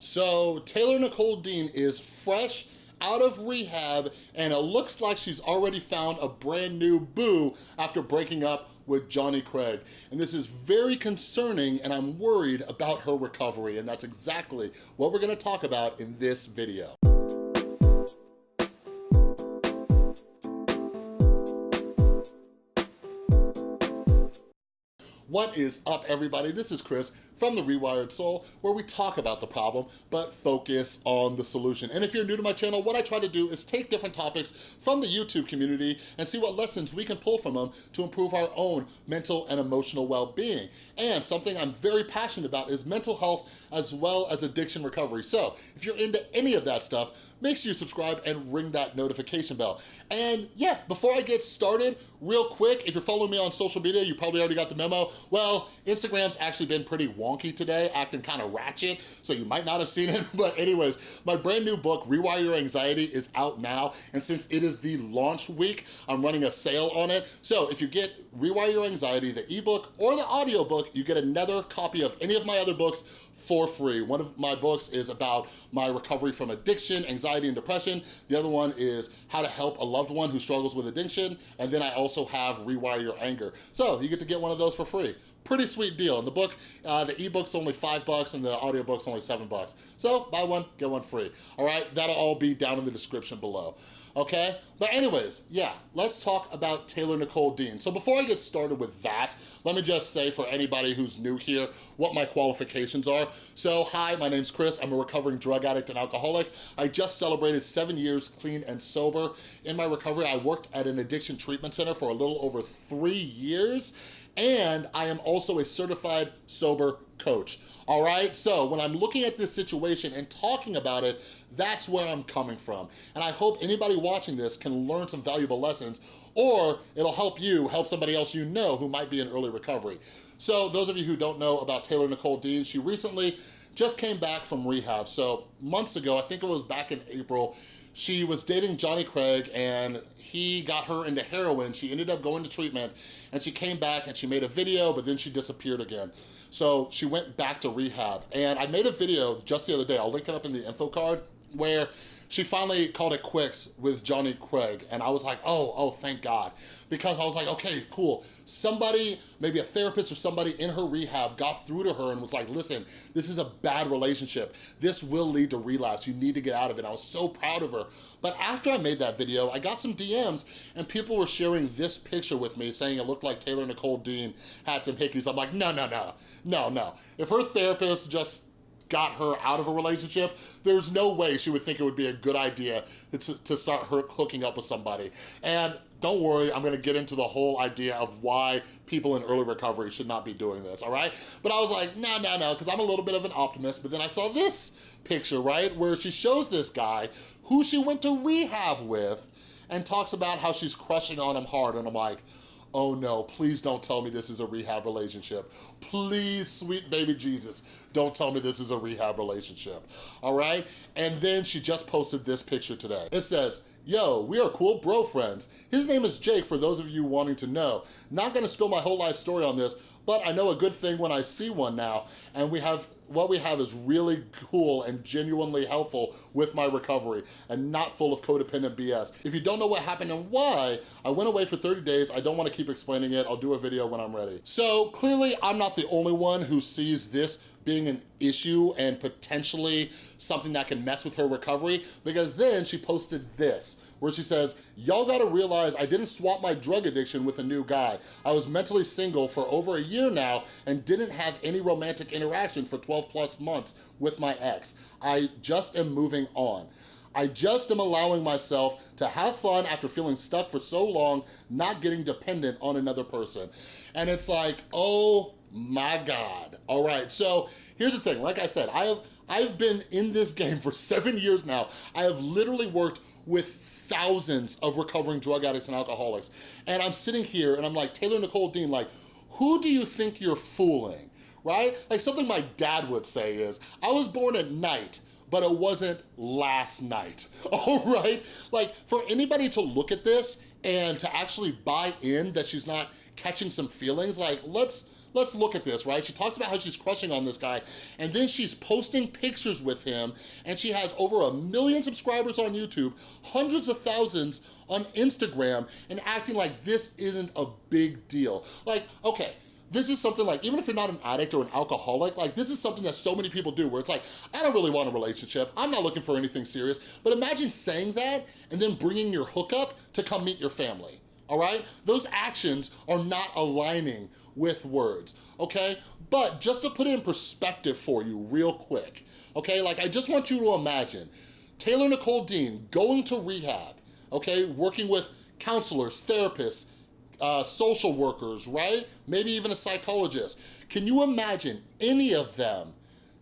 So Taylor Nicole Dean is fresh out of rehab and it looks like she's already found a brand new boo after breaking up with Johnny Craig. And this is very concerning and I'm worried about her recovery and that's exactly what we're gonna talk about in this video. What is up, everybody? This is Chris from The Rewired Soul, where we talk about the problem, but focus on the solution. And if you're new to my channel, what I try to do is take different topics from the YouTube community and see what lessons we can pull from them to improve our own mental and emotional well-being. And something I'm very passionate about is mental health as well as addiction recovery. So if you're into any of that stuff, make sure you subscribe and ring that notification bell. And yeah, before I get started, real quick, if you're following me on social media, you probably already got the memo. Well, Instagram's actually been pretty wonky today, acting kind of ratchet, so you might not have seen it. But anyways, my brand new book, Rewire Your Anxiety, is out now. And since it is the launch week, I'm running a sale on it. So if you get Rewire Your Anxiety, the ebook or the audiobook, you get another copy of any of my other books for free. One of my books is about my recovery from addiction, anxiety, and depression. The other one is how to help a loved one who struggles with addiction. And then I also have Rewire Your Anger. So you get to get one of those for free. Pretty sweet deal. And the book, uh, the ebook's only five bucks and the audiobook's only seven bucks. So buy one, get one free. All right, that'll all be down in the description below okay? But anyways, yeah, let's talk about Taylor Nicole Dean. So before I get started with that, let me just say for anybody who's new here, what my qualifications are. So hi, my name's Chris. I'm a recovering drug addict and alcoholic. I just celebrated seven years clean and sober. In my recovery, I worked at an addiction treatment center for a little over three years and I am also a certified sober coach, all right? So when I'm looking at this situation and talking about it, that's where I'm coming from. And I hope anybody watching this can learn some valuable lessons or it'll help you help somebody else you know who might be in early recovery. So those of you who don't know about Taylor Nicole Dean, she recently just came back from rehab. So months ago, I think it was back in April, she was dating Johnny Craig and he got her into heroin. She ended up going to treatment and she came back and she made a video, but then she disappeared again. So she went back to rehab. And I made a video just the other day, I'll link it up in the info card, where she finally called it quits with Johnny Craig. And I was like, oh, oh, thank God. Because I was like, okay, cool. Somebody, maybe a therapist or somebody in her rehab got through to her and was like, listen, this is a bad relationship. This will lead to relapse. You need to get out of it. I was so proud of her. But after I made that video, I got some DMs and people were sharing this picture with me saying it looked like Taylor Nicole Dean had some hickeys. I'm like, no, no, no, no, no. If her therapist just got her out of a relationship, there's no way she would think it would be a good idea to, to start her hooking up with somebody. And don't worry, I'm gonna get into the whole idea of why people in early recovery should not be doing this, all right? But I was like, no, no, no, because I'm a little bit of an optimist, but then I saw this picture, right, where she shows this guy who she went to rehab with and talks about how she's crushing on him hard, and I'm like, oh no, please don't tell me this is a rehab relationship. Please, sweet baby Jesus, don't tell me this is a rehab relationship, all right? And then she just posted this picture today. It says, Yo, we are cool bro friends. His name is Jake for those of you wanting to know. Not gonna spill my whole life story on this, but I know a good thing when I see one now, and we have what we have is really cool and genuinely helpful with my recovery and not full of codependent BS. If you don't know what happened and why, I went away for 30 days. I don't wanna keep explaining it. I'll do a video when I'm ready. So clearly I'm not the only one who sees this being an issue and potentially something that can mess with her recovery because then she posted this where she says, y'all gotta realize I didn't swap my drug addiction with a new guy. I was mentally single for over a year now and didn't have any romantic interaction for 12 plus months with my ex. I just am moving on. I just am allowing myself to have fun after feeling stuck for so long, not getting dependent on another person. And it's like, oh my God. All right, so here's the thing. Like I said, I have, I've been in this game for seven years now. I have literally worked with thousands of recovering drug addicts and alcoholics. And I'm sitting here and I'm like, Taylor Nicole Dean, like, who do you think you're fooling, right? Like something my dad would say is, I was born at night, but it wasn't last night, all right? Like for anybody to look at this and to actually buy in that she's not catching some feelings, like let's let's look at this, right? She talks about how she's crushing on this guy, and then she's posting pictures with him, and she has over a million subscribers on YouTube, hundreds of thousands on Instagram, and acting like this isn't a big deal. Like, okay, this is something like, even if you're not an addict or an alcoholic, like this is something that so many people do where it's like, I don't really want a relationship. I'm not looking for anything serious. But imagine saying that and then bringing your hookup to come meet your family all right? Those actions are not aligning with words, okay? But just to put it in perspective for you real quick, okay? Like I just want you to imagine Taylor Nicole Dean going to rehab, okay? Working with counselors, therapists, uh, social workers, right? Maybe even a psychologist. Can you imagine any of them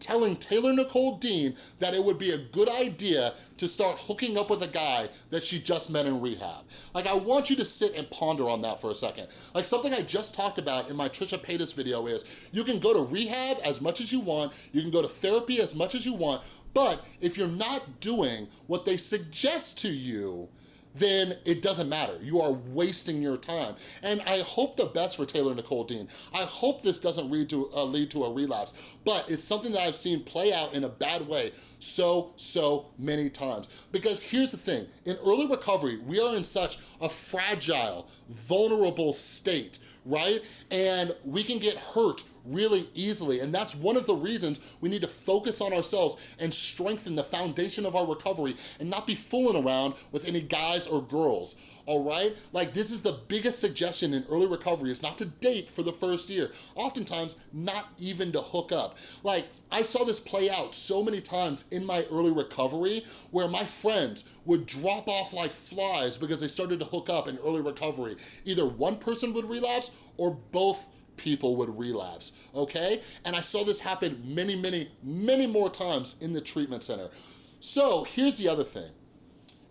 telling Taylor Nicole Dean that it would be a good idea to start hooking up with a guy that she just met in rehab. Like, I want you to sit and ponder on that for a second. Like, something I just talked about in my Trisha Paytas video is, you can go to rehab as much as you want, you can go to therapy as much as you want, but if you're not doing what they suggest to you, then it doesn't matter. You are wasting your time. And I hope the best for Taylor Nicole Dean. I hope this doesn't lead to, uh, lead to a relapse, but it's something that I've seen play out in a bad way so, so many times. Because here's the thing, in early recovery, we are in such a fragile, vulnerable state, right? And we can get hurt really easily. And that's one of the reasons we need to focus on ourselves and strengthen the foundation of our recovery and not be fooling around with any guys or girls, all right? Like this is the biggest suggestion in early recovery is not to date for the first year. Oftentimes, not even to hook up. Like I saw this play out so many times in my early recovery where my friends would drop off like flies because they started to hook up in early recovery. Either one person would relapse or both people would relapse, okay? And I saw this happen many, many, many more times in the treatment center. So here's the other thing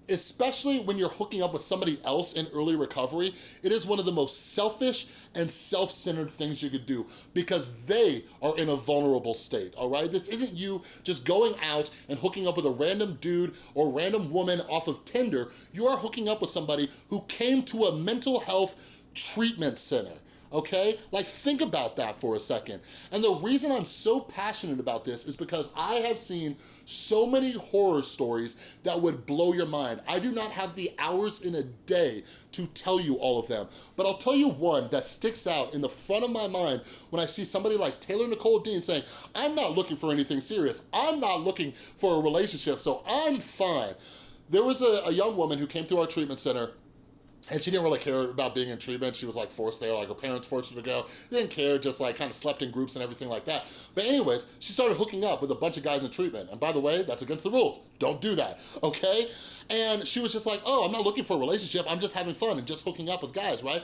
especially when you're hooking up with somebody else in early recovery, it is one of the most selfish and self-centered things you could do because they are in a vulnerable state, all right? This isn't you just going out and hooking up with a random dude or random woman off of Tinder. You are hooking up with somebody who came to a mental health treatment center okay? Like think about that for a second. And the reason I'm so passionate about this is because I have seen so many horror stories that would blow your mind. I do not have the hours in a day to tell you all of them, but I'll tell you one that sticks out in the front of my mind when I see somebody like Taylor Nicole Dean saying, I'm not looking for anything serious. I'm not looking for a relationship, so I'm fine. There was a, a young woman who came through our treatment center and she didn't really care about being in treatment. She was like forced there, like her parents forced her to go. Didn't care, just like kind of slept in groups and everything like that. But anyways, she started hooking up with a bunch of guys in treatment. And by the way, that's against the rules. Don't do that, okay? And she was just like, oh, I'm not looking for a relationship. I'm just having fun and just hooking up with guys, right?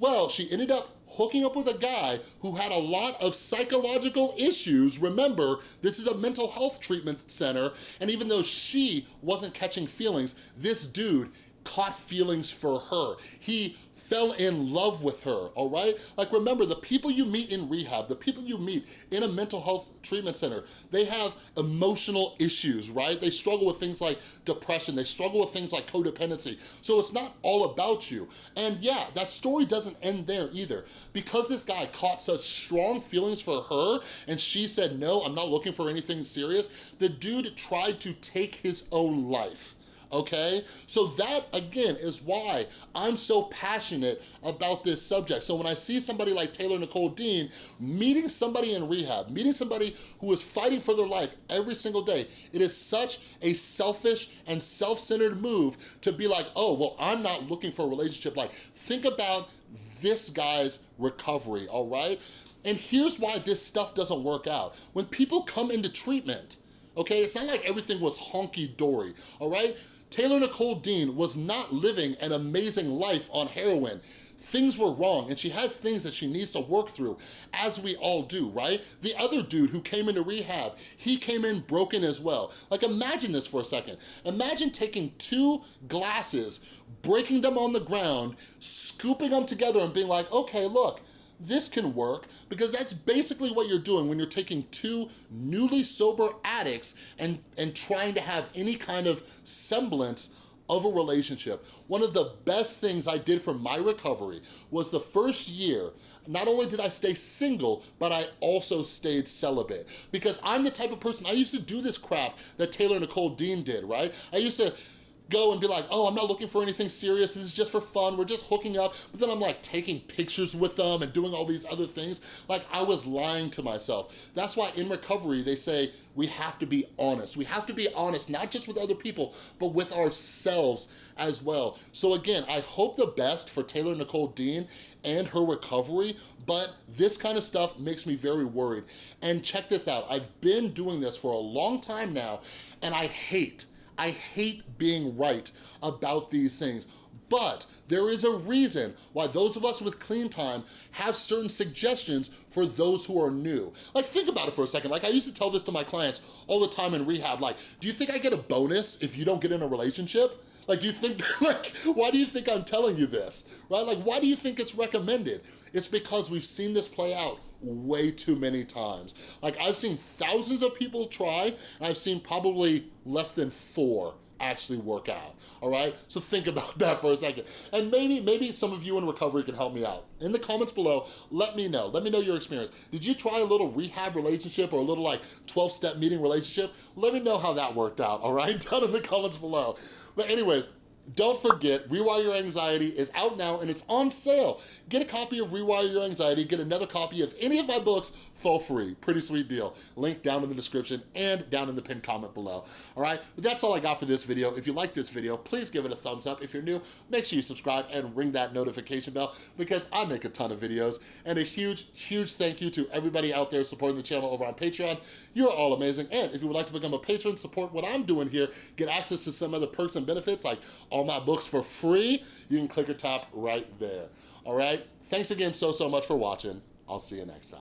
Well, she ended up hooking up with a guy who had a lot of psychological issues. Remember, this is a mental health treatment center, and even though she wasn't catching feelings, this dude caught feelings for her. He fell in love with her, all right? Like remember, the people you meet in rehab, the people you meet in a mental health treatment center, they have emotional issues, right? They struggle with things like depression, they struggle with things like codependency. So it's not all about you. And yeah, that story doesn't end there either. Because this guy caught such strong feelings for her and she said, no, I'm not looking for anything serious, the dude tried to take his own life okay? So that, again, is why I'm so passionate about this subject. So when I see somebody like Taylor Nicole Dean meeting somebody in rehab, meeting somebody who is fighting for their life every single day, it is such a selfish and self-centered move to be like, oh, well, I'm not looking for a relationship. Like, think about this guy's recovery, all right? And here's why this stuff doesn't work out. When people come into treatment, okay, it's not like everything was honky-dory, all right? Taylor Nicole Dean was not living an amazing life on heroin. Things were wrong and she has things that she needs to work through, as we all do, right? The other dude who came into rehab, he came in broken as well. Like imagine this for a second. Imagine taking two glasses, breaking them on the ground, scooping them together and being like, okay, look, this can work because that's basically what you're doing when you're taking two newly sober addicts and, and trying to have any kind of semblance of a relationship, one of the best things I did for my recovery was the first year, not only did I stay single, but I also stayed celibate. Because I'm the type of person, I used to do this crap that Taylor Nicole Dean did, right? I used to go and be like, oh, I'm not looking for anything serious. This is just for fun. We're just hooking up. But then I'm like taking pictures with them and doing all these other things. Like I was lying to myself. That's why in recovery, they say we have to be honest. We have to be honest, not just with other people, but with ourselves as well. So again, I hope the best for Taylor Nicole Dean and her recovery, but this kind of stuff makes me very worried. And check this out. I've been doing this for a long time now, and I hate I hate being right about these things, but there is a reason why those of us with clean time have certain suggestions for those who are new. Like think about it for a second. Like I used to tell this to my clients all the time in rehab. Like, do you think I get a bonus if you don't get in a relationship? Like, do you think, like, why do you think I'm telling you this, right? Like, why do you think it's recommended? It's because we've seen this play out way too many times. Like, I've seen thousands of people try, and I've seen probably less than four actually work out, all right? So think about that for a second. And maybe, maybe some of you in recovery can help me out. In the comments below, let me know. Let me know your experience. Did you try a little rehab relationship or a little like 12-step meeting relationship? Let me know how that worked out, all right? Down in the comments below. But anyways, don't forget, Rewire Your Anxiety is out now and it's on sale. Get a copy of Rewire Your Anxiety, get another copy of any of my books for free. Pretty sweet deal. Link down in the description and down in the pinned comment below. All right, but that's all I got for this video. If you like this video, please give it a thumbs up. If you're new, make sure you subscribe and ring that notification bell because I make a ton of videos. And a huge, huge thank you to everybody out there supporting the channel over on Patreon. You're all amazing. And if you would like to become a patron, support what I'm doing here, get access to some other perks and benefits like all my books for free, you can click or tap right there. All right? Thanks again so, so much for watching. I'll see you next time.